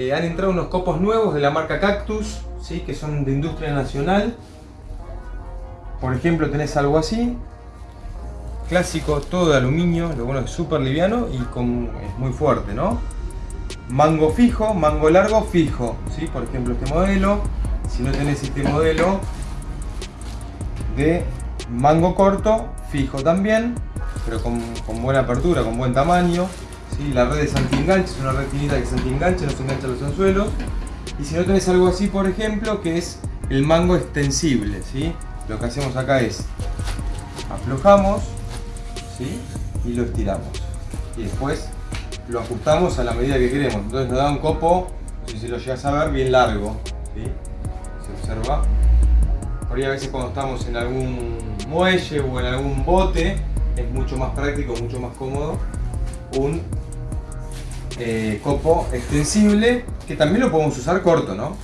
Eh, han entrado unos copos nuevos de la marca Cactus, ¿sí? que son de industria nacional. Por ejemplo, tenés algo así. Clásico, todo de aluminio, lo bueno es súper liviano y con, es muy fuerte, ¿no? Mango fijo, mango largo fijo, ¿sí? Por ejemplo, este modelo. Si no tenés este modelo de mango corto, fijo también, pero con, con buena apertura, con buen tamaño. La red es anti-enganche, es una red finita que se anti-enganche, no se engancha los anzuelos. Y si no tenés algo así, por ejemplo, que es el mango extensible, ¿sí? Lo que hacemos acá es aflojamos ¿sí? y lo estiramos. Y después lo ajustamos a la medida que queremos. Entonces nos da un copo, no sé si lo llegas a ver, bien largo. ¿sí? Se observa. Por ahí a veces cuando estamos en algún muelle o en algún bote, es mucho más práctico, mucho más cómodo un eh, copo extensible que también lo podemos usar corto, ¿no?